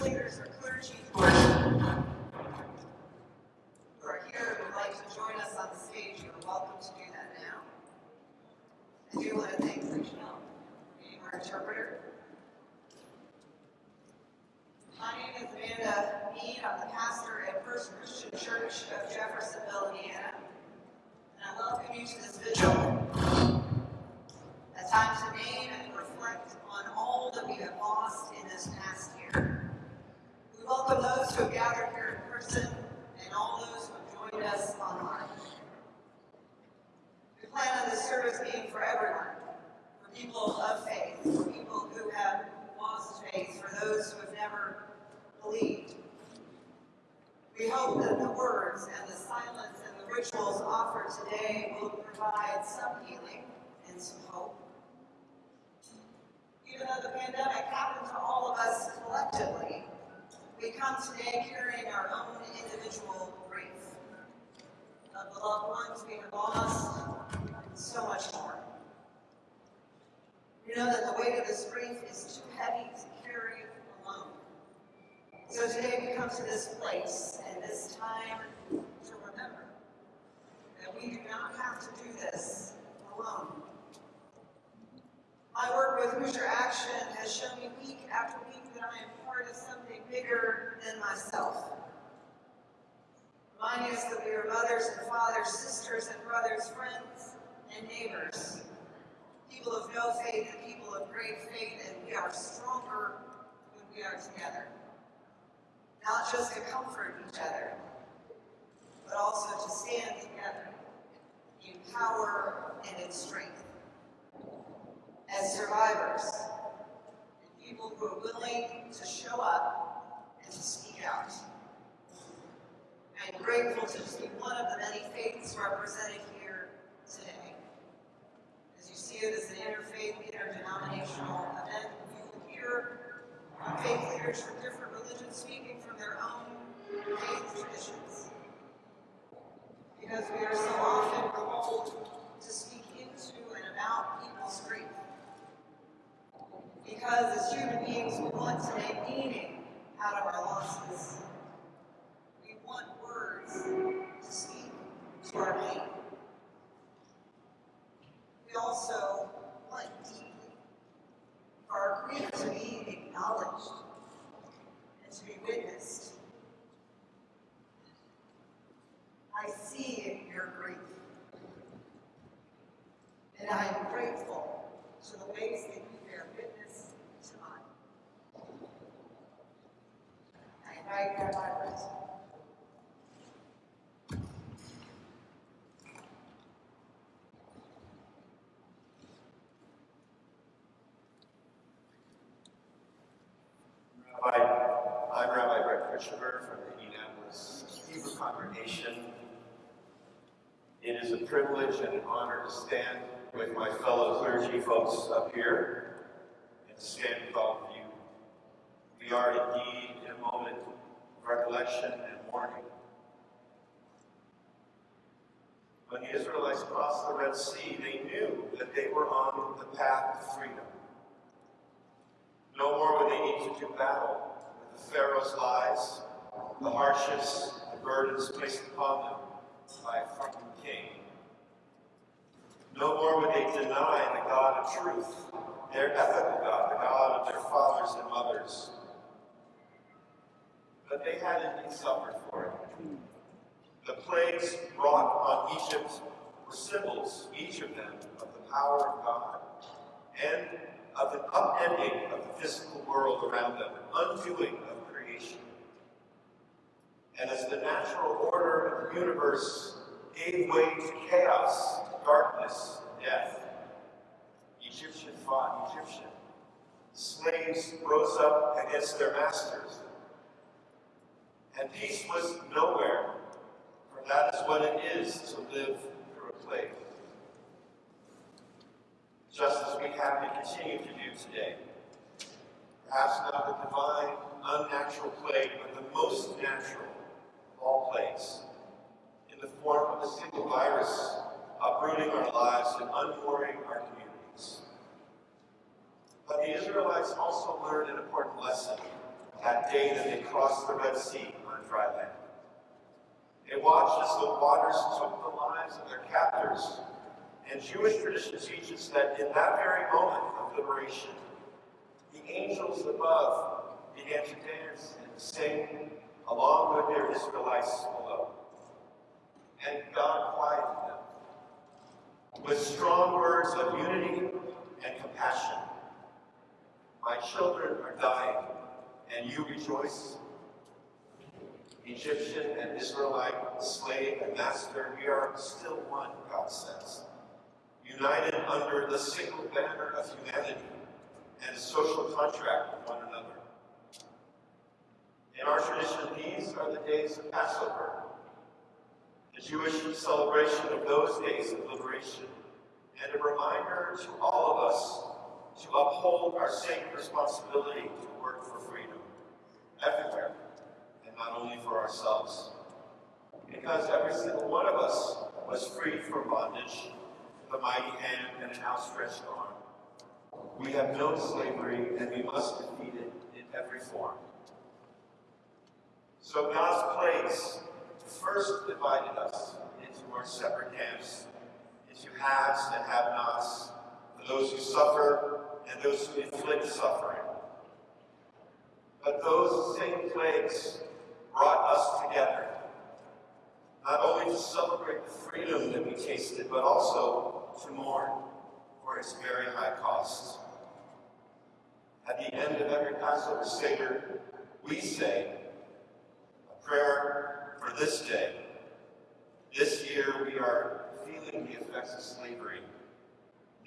leaders or clergy who are, who are here and would like to join us on the stage, you're welcome to do that now. I do want to thank Rachel, our interpreter. My name is Amanda Mead. I'm the pastor at First Christian Church of Jeffersonville, Indiana. And I welcome you to this vigil, a time to name and reflect on all that we have lost in this past year. We welcome those who have gathered here in person and all those who have joined us online. We plan on this service being for everyone, for people of faith, for people who have lost faith, for those who have never believed. We hope that the words and the silence and the rituals offered today will provide some healing and some hope. Even though the pandemic happened to all of us collectively, we come today carrying our own individual grief of the loved ones we have lost, so much more. We know that the weight of this grief is too heavy to carry alone. So today we come to this place and this time to remember that we do not have to do this alone. My work with Hoosier Action has shown me week after that I am part of something bigger than myself. Reminding us that we are mothers and fathers, sisters and brothers, friends and neighbors, people of no faith and people of great faith, and we are stronger when we are together. Not just to comfort each other, but also to stand together in power and in strength. As survivors, people who are willing to show up and to speak out. I'm grateful to just be one of the many faiths represented here today. As you see it as an interfaith, interdenominational event, you will hear faith leaders from different religions speaking from their own faith traditions. Because we are so often called to speak into and about people's grief. Because as human beings, we want to make meaning out of our losses. We want words to speak to our pain. We also want deeply for our grief to be acknowledged and to be witnessed. I see your grief. And I am grateful to the ways that you bear witness to mine. I invite Rabbi Brett. Rabbi, I'm Rabbi Brett Krichiver from the Indianapolis Hebrew Congregation. It is a privilege and an honor to stand with my fellow clergy folks up here and stand with all of you. We are indeed in a moment of recollection and mourning. When the Israelites crossed the Red Sea, they knew that they were on the path to freedom. No more would they need to do battle with the Pharaoh's lies, the hardships, the burdens placed upon them by a foreign king. No more would they deny the God of truth, their ethical God, the God of their fathers and mothers. But they had indeed suffered for it. The plagues brought on Egypt were symbols, each of them, of the power of God and of an upending of the physical world around them, an undoing of creation. And as the natural order of the universe gave way to chaos, darkness, and death, Egyptian fought Egyptian. Slaves rose up against their masters. And peace was nowhere, for that is what it is to live through a plague just as we have to continue to do today. Perhaps not the divine, unnatural plague, but the most natural of all plagues, in the form of a single virus uprooting our lives and unmooring our communities. But the Israelites also learned an important lesson that day that they crossed the Red Sea on dry land. They watched as the waters took the lives of their captors. And Jewish tradition teaches that in that very moment of liberation, the angels above began to dance and sing along with their Israelites below. And God quieted with strong words of unity and compassion. My children are dying, and you rejoice. Egyptian and Israelite, slave and master, we are still one, God says, united under the single banner of humanity and a social contract with one another. In our tradition, these are the days of Passover, the Jewish celebration of those days of liberation, and a reminder to all of us to uphold our sacred responsibility to work for freedom everywhere, and not only for ourselves. Because every single one of us was freed from bondage, a mighty hand and an outstretched arm. We have known slavery, and we must defeat it in every form. So God's plagues first divided us into our separate camps, into haves and have-nots, for those who suffer and those who inflict suffering. But those same plagues brought us together, not only to celebrate the freedom that we tasted, but also to mourn for its very high cost. At the end of every Passover Seder, we say a prayer for this day. This year, we are feeling the effects of slavery.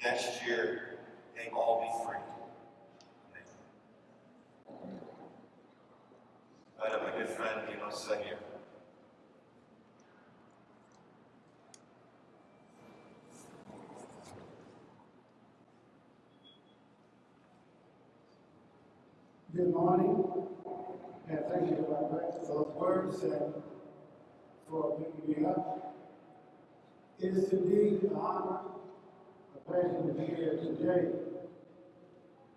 Next year, may all be free. I have my good friend, Dino Seguir. Good morning, and thank you, for those words and for bringing me up. It is indeed an honor, a pleasure to be here today.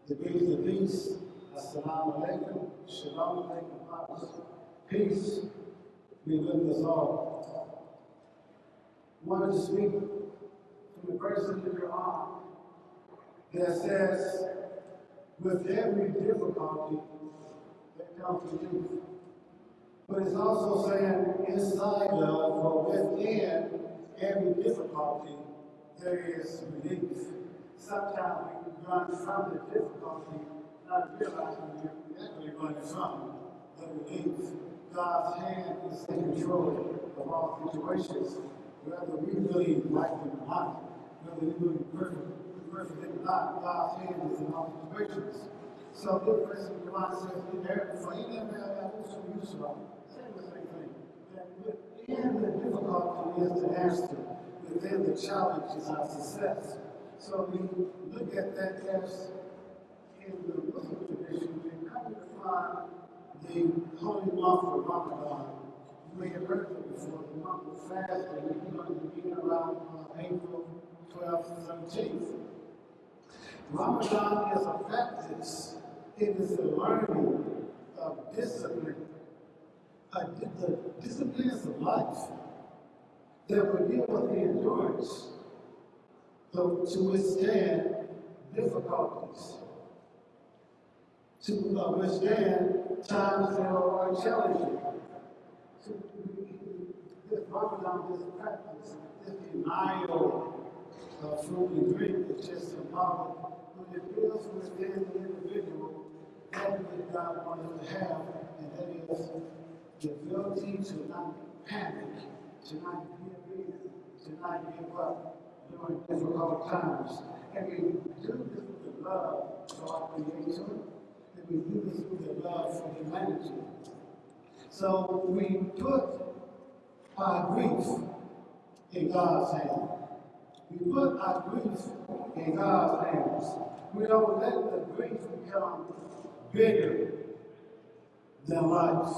The peace of peace, assalamu alaikum, shalom alaikum. Peace be with us all. Wanted to speak from the verse in the Quran that says, with every difficulty that comes to you. But it's also saying inside of or within every difficulty, there is relief. Sometimes we run from the difficulty, not realizing we're actually running from the relief. God's hand is in control of all situations, whether we really like them or not, whether we really perfect person did not, God's hand is in all situations. Person in Quran says, in them that also use thing. That within the difficulty is the answer, within the challenge is our success. So we look at that as in the Muslim tradition, we come to find the holy month of Ramadan. You may have heard it before, the month of fasting, we're going to begin around April 12th, 17th. Ramadan is a practice, it is a learning of discipline, uh, the disciplines of life that will give us the endurance to, to withstand difficulties, to uh, withstand times that are challenging. So, this Ramadan, this practice, this denial of food and drink is just symbolic when it deals within the individual, that which God wants to have, and that is the ability to not panic, to not give in, to not give up during difficult times. And we do this with the love for our Creator, and we do this with the love for humanity. So we put our grief in God's hand. We put our grief in God's hands. We don't let the grief become bigger than life.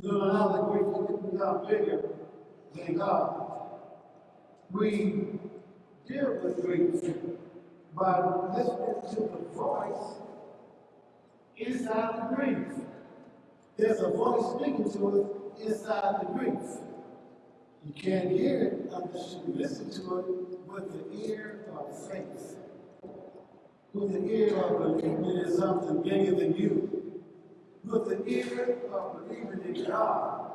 We don't allow the grief to become bigger than God. We deal with grief by listening to the voice inside the grief. There's a voice speaking to us inside the grief. You can't hear it unless you listen to it with the ear of faith. With the ear of believing in something bigger than you. With the ear of believing in God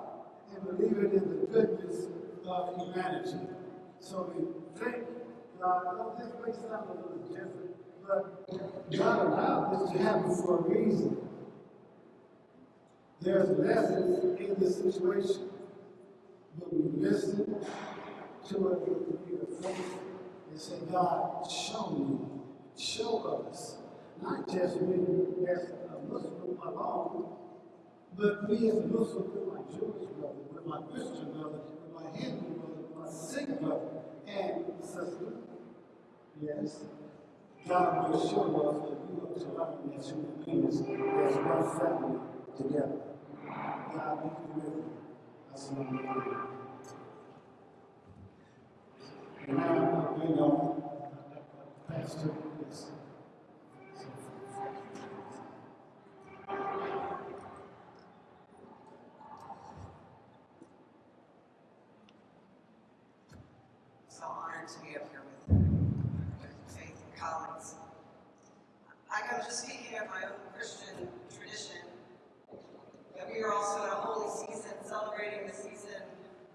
and believing in the goodness of humanity. So we thank God. Oh, this may sound a little different, but God allowed this to happen for a reason. There's lessons in this situation. We listen to it with the ear of faith and say, God, show me, show us. Not just me as a Muslim alone, but me as a Muslim with my Jewish brother, with my Christian brother, with my Hindu brother, my Sikh brother, and sister. Yes. God will show us that we are to learn as human beings, as one family together. God be with you. And now, I bring on Pastor, yes. So honored to be up here with, with Faith and colleagues. I am just speaking of my own Christian tradition, that we are also in a holy season celebrating the season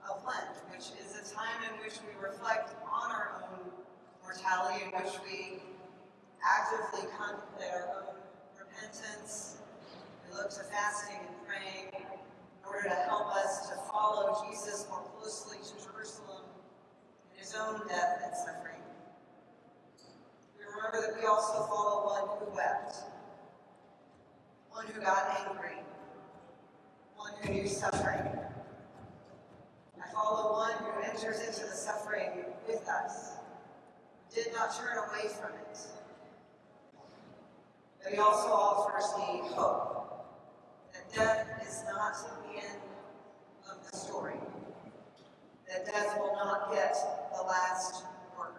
of Lent, which is a time in which we reflect on our own mortality, in which we actively contemplate our own repentance. We look to fasting and praying in order to help us to follow Jesus more closely to Jerusalem in his own death and suffering. We remember that we also follow one who wept, one who got angry, one who knew suffering. I follow one who enters into the suffering with us, did not turn away from it. But he also offers me hope that death is not the end of the story that death will not get the last word.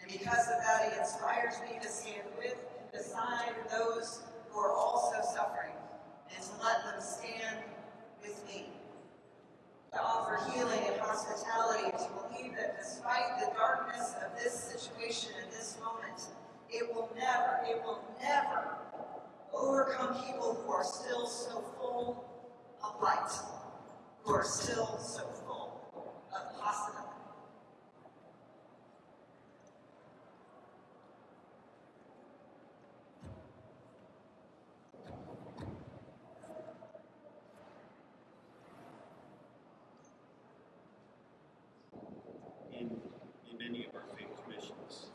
And because of that, he inspires me to stand with beside those who are also suffering and to let them stand with me. To offer healing and hospitality to believe that despite the darkness of this situation and this moment, it will never, it will never overcome people who are still so full of light who are still so full of possibility. in, in many of our faith traditions.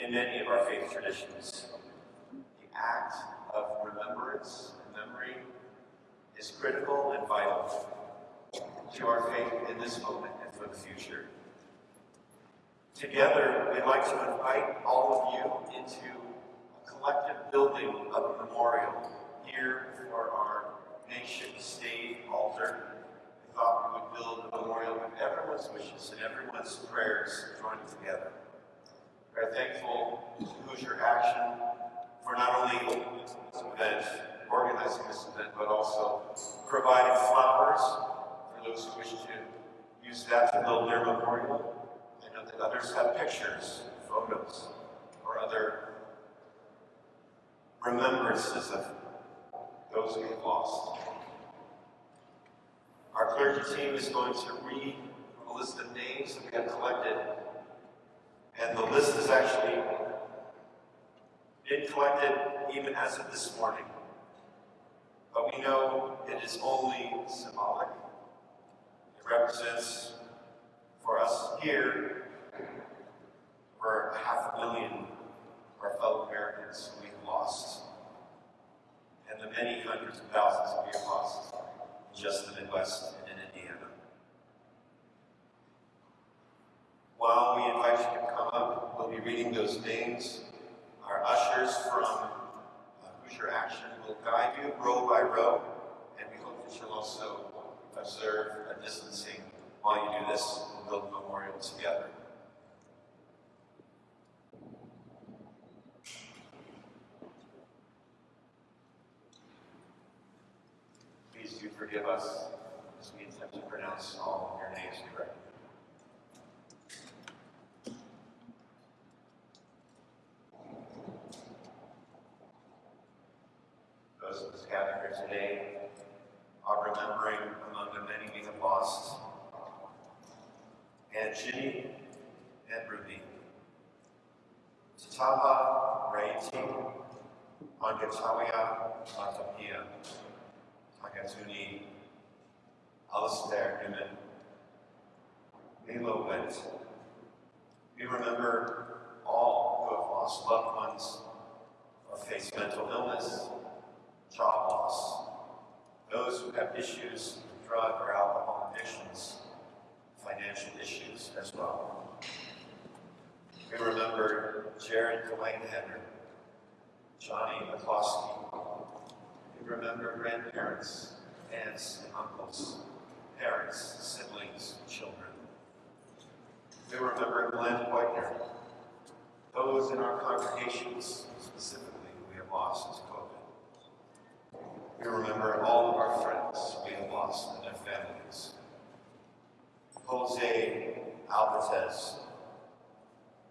In many of our traditions, the act of remembrance and memory is critical and vital to our faith in this moment and for the future. Together, we'd like to invite all of you into a collective building of a memorial here for our nation state altar. We thought we would build a memorial with everyone's wishes and everyone's prayers joined together. Are thankful to Hoosier Action for not only event, organizing this event, but also providing flowers for those who wish to use that to build their memorial. I know that others have pictures, photos, or other remembrances of those we have lost. Our clergy team is going to read a list of names that we have collected, and the list is actually been collected even as of this morning. But we know it is only symbolic. It represents for us here for half a million of our fellow Americans we've lost, and the many hundreds of thousands we have lost in just the Midwest those names. Our ushers from uh, Hoosier Action will guide you row by row, and we hope that you'll also observe a distancing while you do this and build a memorial together. Please do forgive us as we attempt to pronounce all Mangatalia Matapia, Tagatuni, Alistair Newman, Milo Went. We remember all who have lost loved ones or faced mental illness, job loss, those who have issues with drug or alcohol addictions, financial issues as well. We remember Jared Whiteheader, Johnny McCloskey. We remember grandparents, aunts and uncles, parents, siblings, children. We remember Glenn Whitener, those in our congregations specifically who we have lost to COVID. We remember all of our friends we have lost and their families. Jose Alvarez,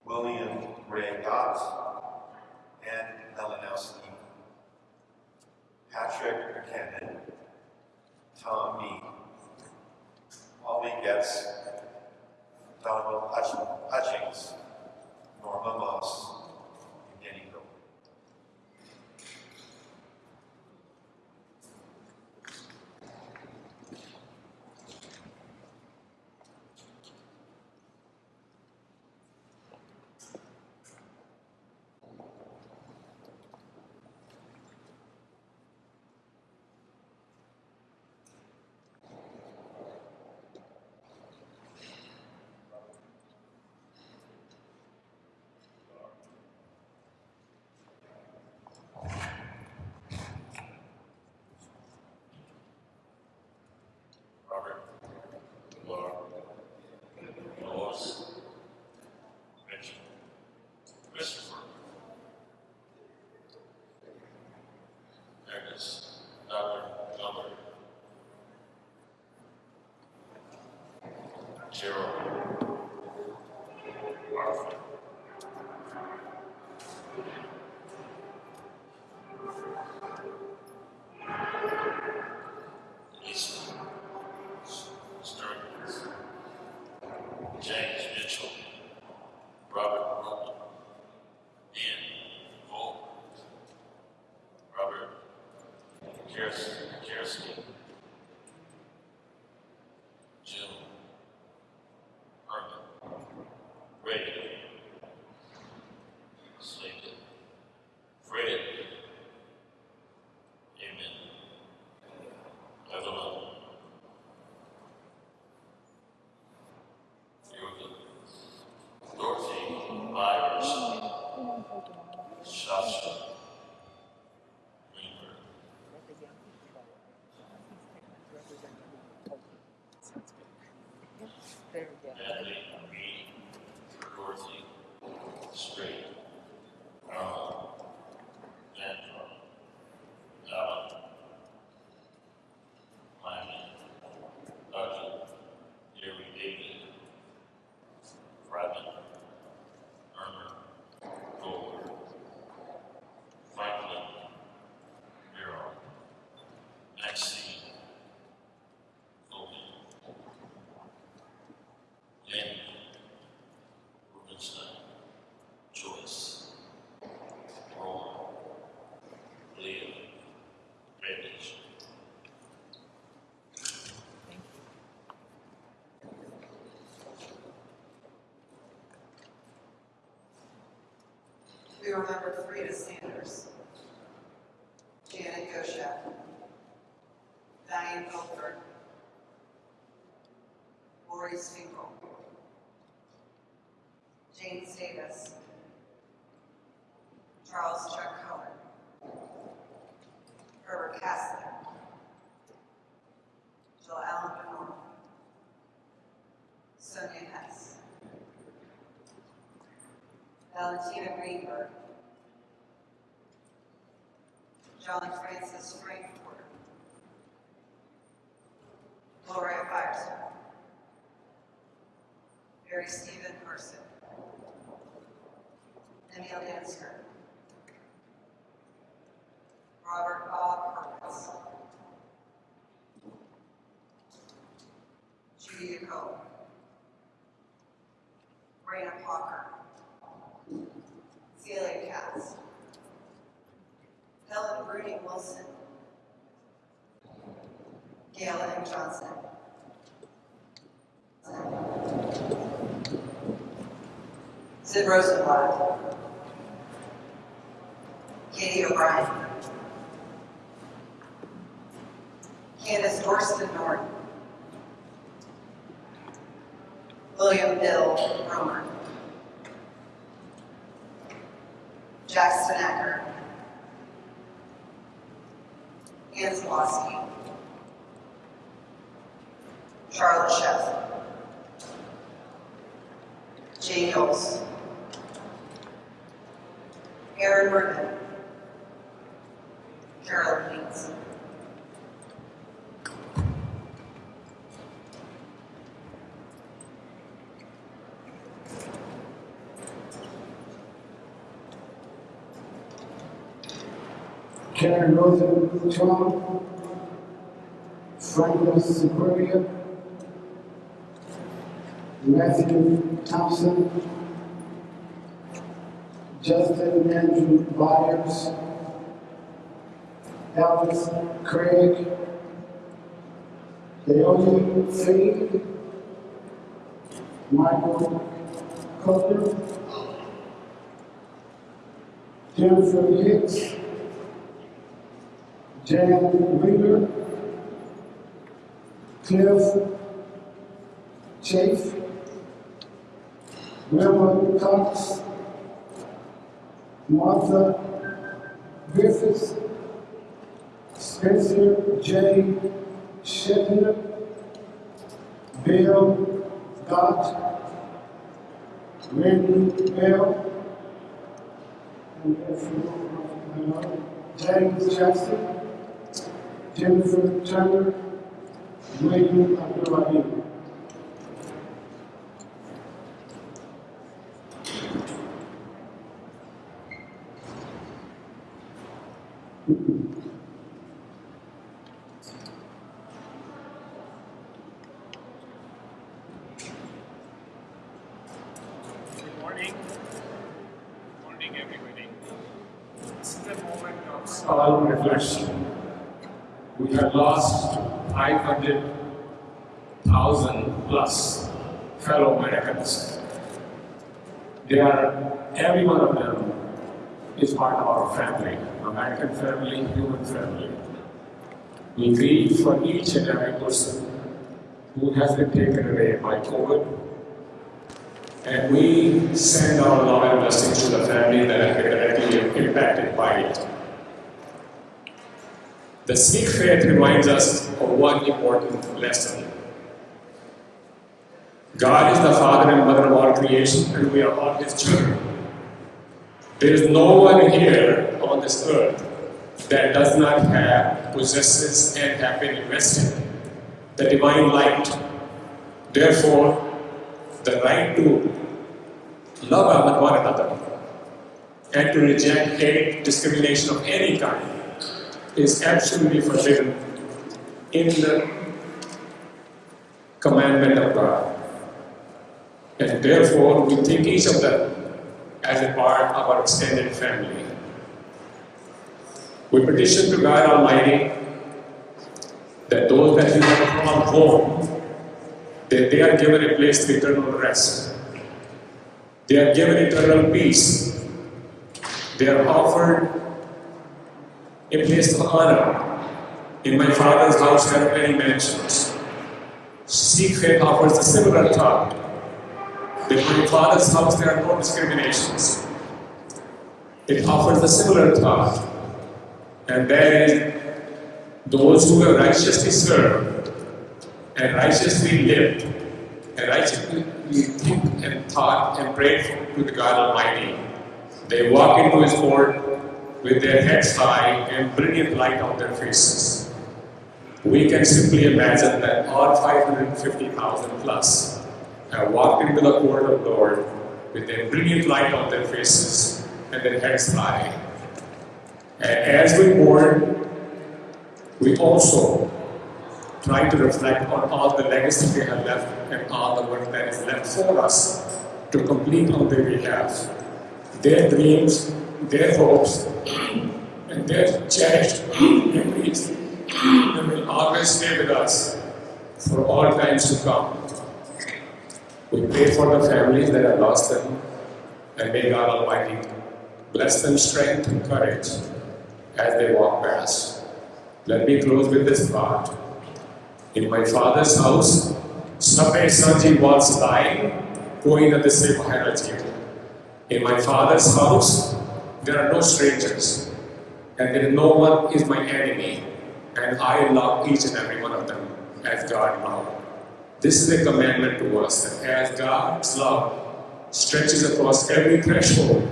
William Ray Gott, and Melanowski, Patrick Buchanan, Tom Mead, Ollie Getz, Donald Hutchings, Norma Moss, Gerald, We remember Frida Sanders, Stephen Person. Emil Dansker. Robert Bob Hurwitz. Judy DeCoe. Sid Rosenblatt. Katie O'Brien. Candace Dorston Norton. William Bill Romer. Jackson Acker. Ann Zlowski. Charlotte Chef. Jane Knowles. Aaron Mervin. Carolyn Haynes. Karen Rosenthal, Franklin Superior, Matthew Thompson, Justin Andrew Byers, Alex Craig, Leonie Fee, Michael Cutler, Jennifer Hicks, Jan Wheeler, Cliff Chafe, Wilma Cox, Martha Griffiths, Spencer J. Shetner, Bill Gott, Randy Bell, and James Jackson, Jennifer Turner, William Abdul Good morning. Everybody. This is a moment of solemn reflection. We have lost 500,000 plus fellow Americans. They are, every one of them is part of our family, American family, human family. We grieve for each and every person who has been taken away by COVID and we send our love and blessings to the family that been directly impacted by it. The Sikh faith reminds us of one important lesson. God is the father and mother of all creation, and we are all his children. There is no one here on this earth that does not have, possesses, and have been invested the divine light. Therefore, the right to love one another and to reject hate, discrimination of any kind is absolutely forbidden in the commandment of God. And therefore, we think each of them as a part of our extended family. We petition to God Almighty that those that you have called home that they are given a place of eternal rest. They are given eternal peace. They are offered a place of honor. In my father's house there are many mansions. Sikh faith offers a similar thought. That in my father's house there are no discriminations. It offers a similar thought. And is those who have righteously served and righteously lived and righteously think and thought and prayed to the God Almighty. They walk into His court with their heads high and brilliant light on their faces. we can simply imagine that all 550,000 plus have walked into the court of the Lord with their brilliant light on their faces and their heads high. And as we mourn, we also try to reflect on all the legacy they have left and all the work that is left for us to complete on their behalf. Their dreams, their hopes, and their cherished memories will always stay with us for all times to come. We pray for the families that have lost them, and may God Almighty bless them strength and courage as they walk past. Let me close with this thought. In my father's house, Sabe Sanji was lying, going at the same Maharaji. In my father's house, there are no strangers, and there no one is my enemy, and I love each and every one of them as God loved. This is a commandment to us that as God's love stretches across every threshold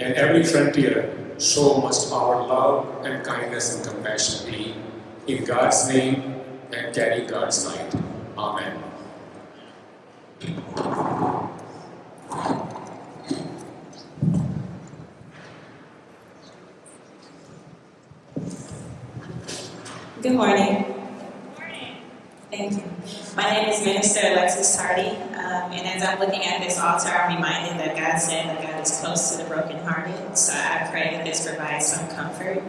and every frontier, so must our love and kindness and compassion be in God's name and carry God's light. Amen. Good morning. Thank you. My name is Minister Alexis Hardy, um, and as I'm looking at this altar, I'm reminded that God said that God is close to the brokenhearted. So I pray that this provides some comfort.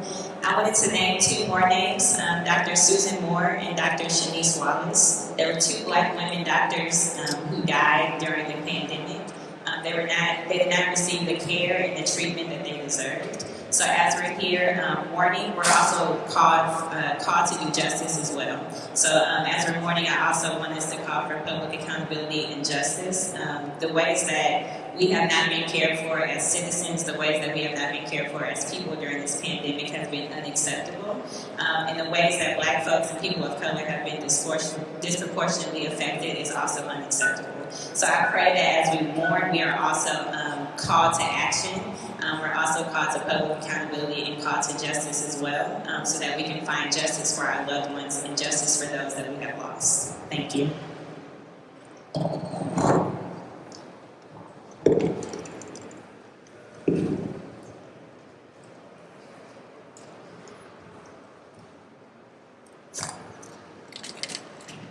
I wanted to name two more names: um, Dr. Susan Moore and Dr. Shanice Wallace. There were two Black women doctors um, who died during the pandemic. Um, they were not, they did not receive the care and the treatment that they deserved. So as we're here um, mourning, we're also called uh, called to do justice as well. So um, as we're mourning, I also want us to call for public accountability and justice. Um, the ways that we have not been cared for as citizens, the ways that we have not been cared for as people during this pandemic has been unacceptable. Um, and the ways that black folks and people of color have been disproportionately affected is also unacceptable. So I pray that as we mourn, we are also um, called to action um, we're also called to public accountability and called to justice as well, um, so that we can find justice for our loved ones and justice for those that we have lost. Thank you.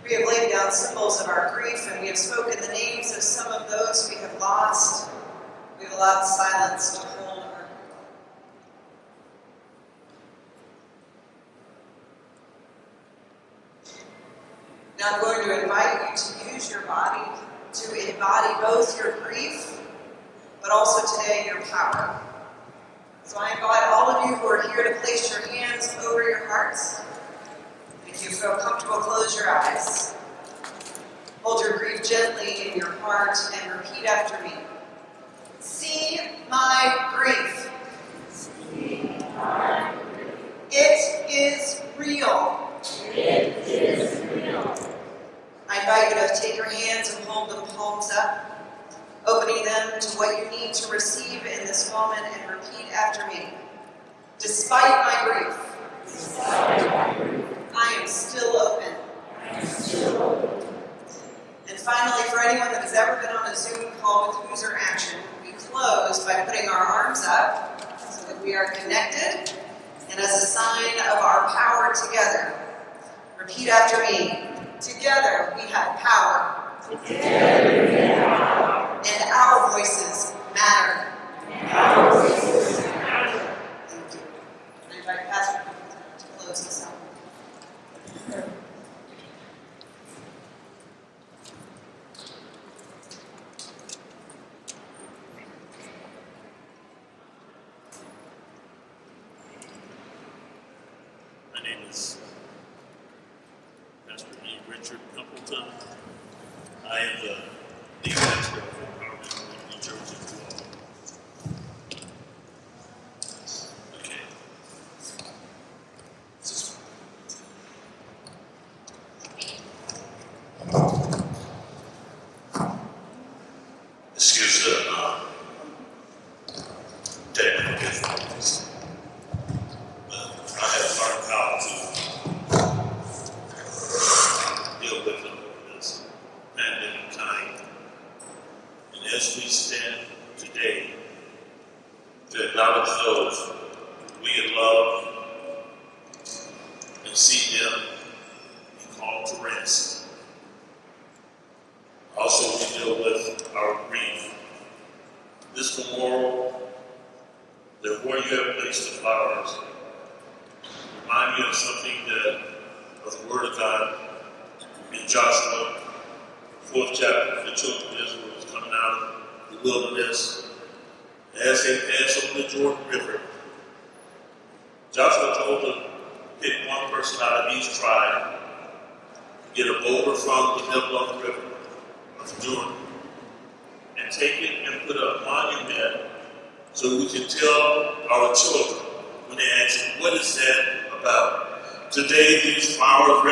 We have laid down symbols of our grief and we have spoken the names of some of those we have lost. We have allowed silence to hold our Now I'm going to invite you to use your body to embody both your grief, but also today your power. So I invite all of you who are here to place your hands over your hearts. If you feel comfortable, close your eyes. Hold your grief gently in your heart and repeat after me. See my grief. It is real. It is real. I invite you to take your hands and hold them palms up, opening them to what you need to receive in this moment and repeat after me. Despite my grief, I am still open. And finally, for anyone that has ever been on a Zoom call with Hoosier Action, we close by putting our arms up so that we are connected and as a sign of our power together. Repeat after me. Together we have power. Together we have power. And our voices matter. And our voices. I invite Pastor to close us out. My name is Pastor E. Richard Appleton. I am the lead pastor of Empowerment in New Jersey. Okay. This is- Excuse the, uh, technical difficulties. But I have learned how to those we in love and see them be called to rest. Also, we deal with our grief. This memorial, that where you have placed the flowers, remind me of something that of the Word of God in Joshua, fourth chapter, the children of Israel was coming out of the wilderness. As they passed over the Jordan River, Joshua told them, pick one person out of each tribe, get a boulder from the middle of the river of Jordan, and take it and put a monument so we can tell our children when they ask, what is that about? Today, these flowers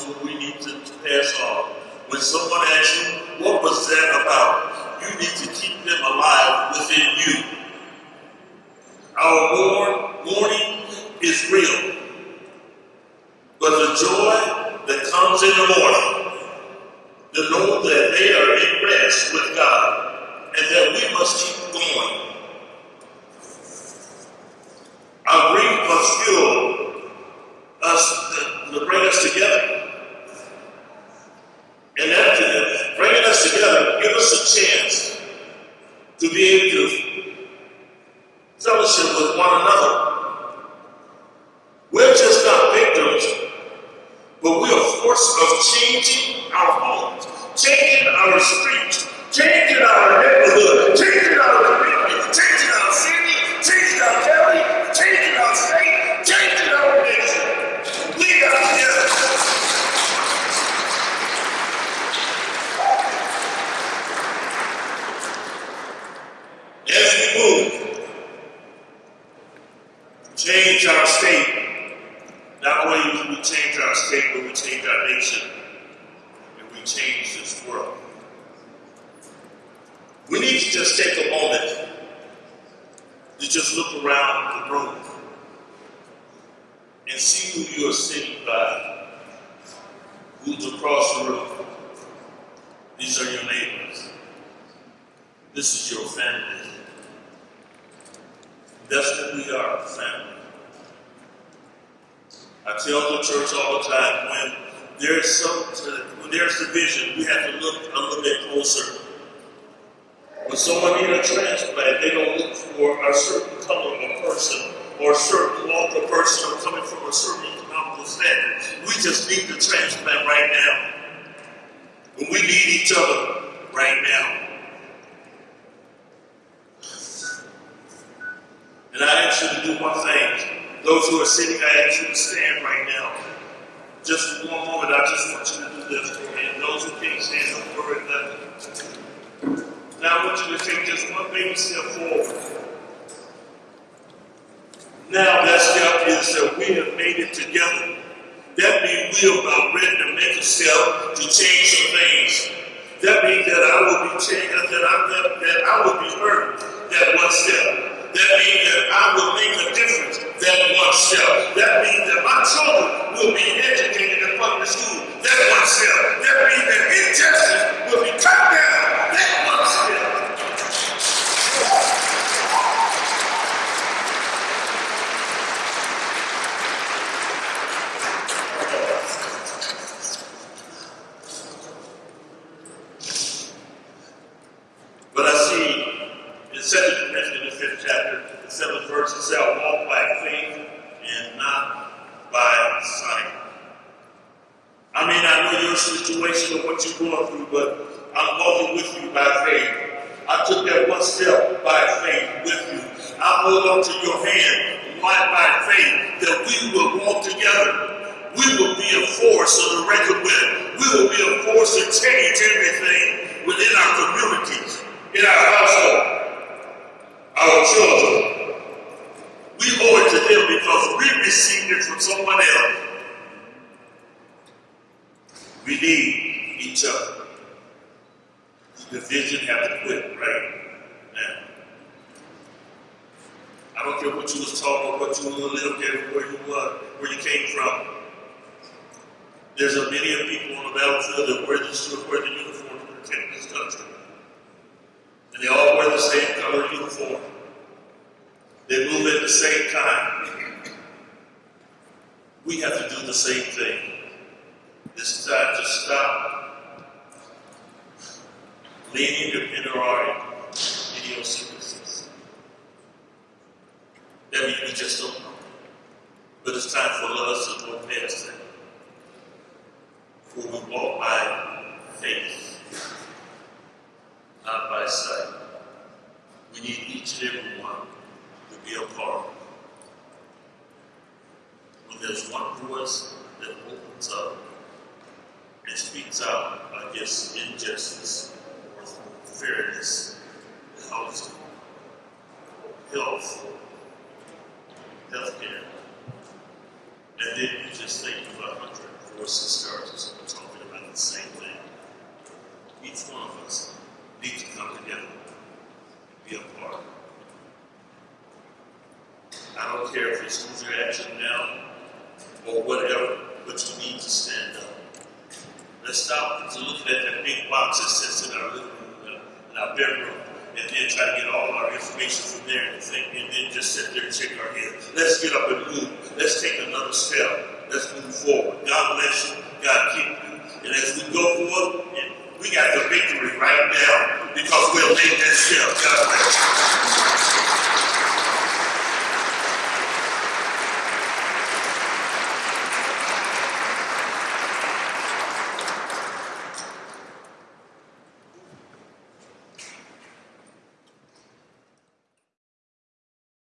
who we need to pass on. When someone asks you, what was that about? You need to keep them alive within you. Our mourn, mourning is real. But the joy that comes in the morning, to know that they are in rest with God, and that we must keep going. Our grief must fuel us to bring us together. And after bringing us together, give us a chance to be able to fellowship with one another. We're just not victims, but we are force of changing our homes, changing our streets, changing our neighborhood, changing our community, changing our city, changing our county, changing our state, changing our nation. We are together. As we move, change our state. Not only do we change our state, but we change our nation. And we change this world. We need to just take a moment to just look around the room and see who you are sitting by, who's across the room. These are your neighbors. This is your family. That's what we are, family. I tell the church all the time when there's some when there's division, we have to look a little bit closer. When someone needs a transplant, they don't look for a certain color of person or a certain walk of person coming from a certain economical standard. We just need the transplant right now. We need each other right now. And I ask you to do one thing. Those who are sitting, I ask you to stand right now. Just for one moment, I just want you to do this for me. And those who can't stand, don't worry about it. Now I want you to take just one baby step forward. Now that step is that we have made it together. That means we are about ready to make a step to change some things. That means that I will be changed, that I, that, that I will be hurt that one step. That means that I will make a difference that one step. That means that my children will be educated in public school that one step. That means that injustice will be cut down that one step. But I see in Second Corinthians, the fifth chapter, the seventh verse, it says, "I walk by faith and not by sight." I may not know your situation or what you're going through, but I'm walking with you by faith. I took that one step by faith with you. I hold on to your hand one by faith that we will walk together. We will be a force of the record with. We will be a force to change everything within our communities, in our household, our children. We owe it to them because we received it from someone else. We need each other. The division have to quit right now. I don't care what you was taught or what you lived in, where you were, where you came from. There's a million people on the battlefield that wear the, wear the uniform to protect this country. And they all wear the same color uniform. They move at the same time, we have to do the same thing. It's time to stop leaning on our idiosyncrasies. That means we just don't know. But it's time for us to go past that. For we walk by faith, not by sight. We need each and every one to be a part. When there's one voice that opens up and speaks out against injustice or fairness, housing, health, healthcare, and then you just think of a hundred voices starters talking about the same thing. Each one of us needs to come together and be a part. I don't care if it's Hoosier Action now or whatever, but you need to stand up. Let's stop to looking at that big box that sits in our living room, uh, in our bedroom, and then try to get all our information from there and think, and then just sit there and shake our head. Let's get up and move. Let's take another step. Let's move forward. God bless you. God keep you. And as we go forward, we got the victory right now because we'll make that step. God bless you.